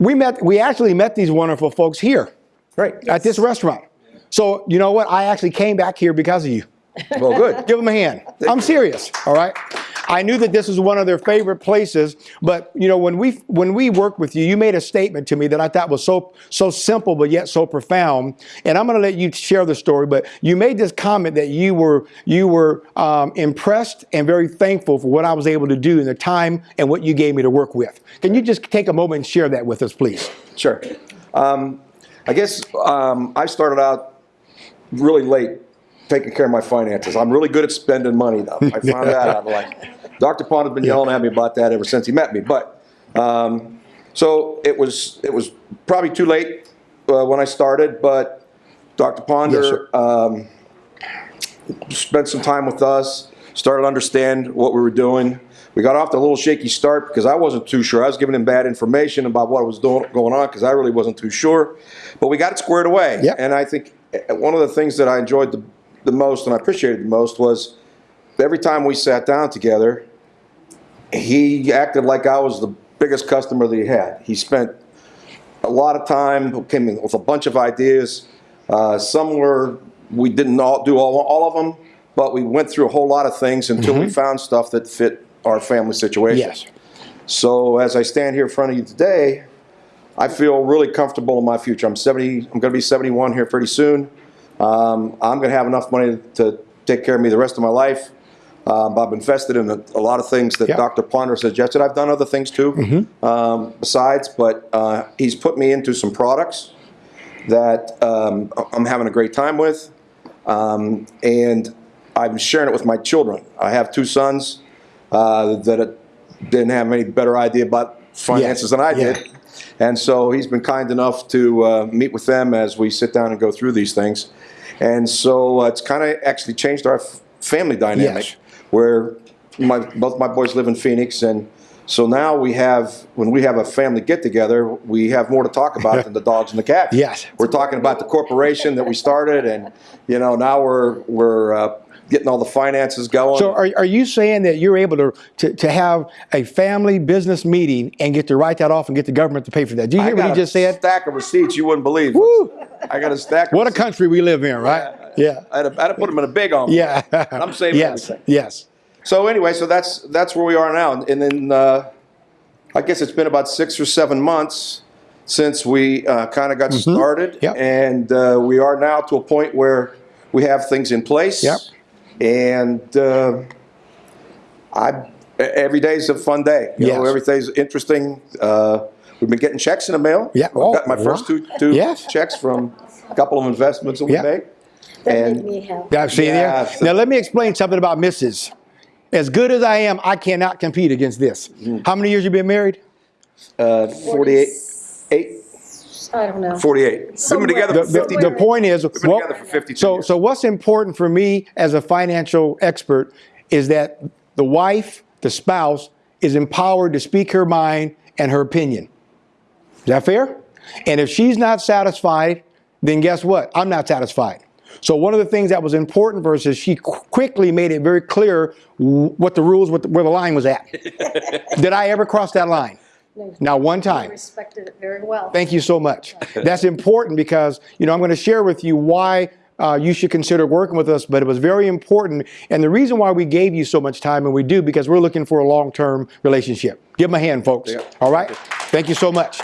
we met, we actually met these wonderful folks here Great. at this restaurant. So you know what? I actually came back here because of you. Well, good. Give them a hand. I'm serious. All right. I knew that this was one of their favorite places, but you know when we when we worked with you, you made a statement to me that I thought was so so simple but yet so profound. And I'm going to let you share the story. But you made this comment that you were you were um, impressed and very thankful for what I was able to do in the time and what you gave me to work with. Can you just take a moment and share that with us, please? Sure. Um, I guess um, I started out really late taking care of my finances. I'm really good at spending money, though. I found that out. Like, Dr. Pond has been yelling at me about that ever since he met me. But um, so it was it was probably too late uh, when I started, but Dr. Ponder Yes, um, spent some time with us, started to understand what we were doing. We got off to a little shaky start because I wasn't too sure. I was giving him bad information about what was doing, going on because I really wasn't too sure. But we got it squared away. Yep. And I think uh, one of the things that I enjoyed the, the most and I appreciated the most was every time we sat down together, he acted like I was the biggest customer that he had. He spent a lot of time, came in with a bunch of ideas. Uh, some were, we didn't all do all, all of them, but we went through a whole lot of things until we found stuff that fit our family situation. Yes. So as I stand here in front of you today, I feel really comfortable in my future. I'm 70, I'm going to be 71 here pretty soon. Um, I'm going to have enough money to take care of me the rest of my life. Um, I've invested in a, a lot of things that Yeah. Dr. Ponder suggested. I've done other things too, um, besides, but uh, he's put me into some products that um, I'm having a great time with. Um, and I'm sharing it with my children. I have two sons uh, that didn't have any better idea about finances than I Yeah. did. And so he's been kind enough to uh, meet with them as we sit down and go through these things. And so uh, it's kind of actually changed our f- family dynamic Yes. where my, both my boys live in Phoenix. And so now we have, when we have a family get together, we have more to talk about than the dogs and the cats. Yes. We're talking about the corporation that we started and, you know, now we're, we're uh, getting all the finances going. So are, are you saying that you're able to, to, to have a family business meeting and get to write that off and get the government to pay for that? Do you hear what he a just said? stack of receipts you wouldn't believe. Woo! I got a stack. of What a receipts. country we live in, right? Yeah. I had, to, I had to put them in a big envelope. Yeah. And I'm saving yes. everything. Yes. So anyway, so that's that's where we are now, and then uh, I guess it's been about six or seven months since we uh, kind of got started, Mm-hmm. Yep. and uh, we are now to a point where we have things in place. Yep. And uh, I every day is a fun day. You know, Yes. every day's interesting. Uh, we've been getting checks in the mail. Yeah. I've Oh, got my first two two Yes. checks from a couple of investments that we Yeah. made. That And- made me happy. Yeah, see Yeah, there? so- Now let me explain something about Mrs. As good as I am, I cannot compete against this. Mm-hmm. How many years you been married? Uh, 48, eight, I don't know. 48. We've been together The, for 50 the point is, been what- together for 52 so years. so what's important for me as a financial expert is that the wife, the spouse, is empowered to speak her mind and her opinion. Is that fair? And if she's not satisfied, then guess what? I'm not satisfied. So one of the things that was important for us is she qu- quickly made it very clear what the rules, what the, where the line was at. Did I ever cross that line? No, Not one I time. respected it very well. Thank you so much. That's important because, you know, I'm going to share with you why uh, you should consider working with us, but it was very important. And the reason why we gave you so much time, and we do, because we're looking for a long term relationship. Give them a hand, folks. Yeah. All right? Thank you so much.